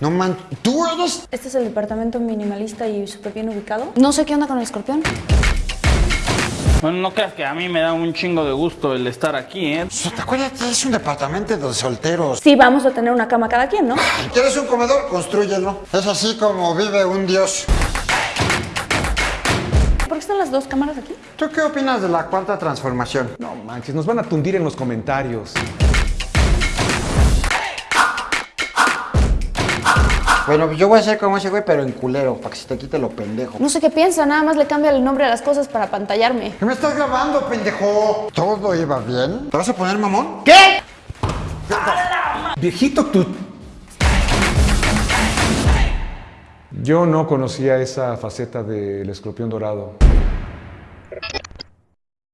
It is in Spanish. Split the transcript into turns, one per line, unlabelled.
No man, ¿tú eres?
Este es el departamento minimalista y súper bien ubicado. No sé qué onda con el escorpión.
Bueno, no creas que a mí me da un chingo de gusto el estar aquí, ¿eh?
¿Te acuerdas que es un departamento de solteros?
Sí, vamos a tener una cama cada quien, ¿no?
¿Quieres un comedor? Construyelo. Es así como vive un dios.
¿Por qué están las dos cámaras aquí?
¿Tú qué opinas de la cuarta transformación?
No manches, nos van a tundir en los comentarios.
Bueno, yo voy a ser como ese güey, pero en culero, para que se te quite lo pendejo.
No sé qué piensa, nada más le cambia el nombre a las cosas para pantallarme.
¿Qué me estás grabando, pendejo? ¿Todo iba bien? ¿Te vas a poner mamón? ¿Qué?
Viejito, tú... Yo no conocía esa faceta del escorpión dorado.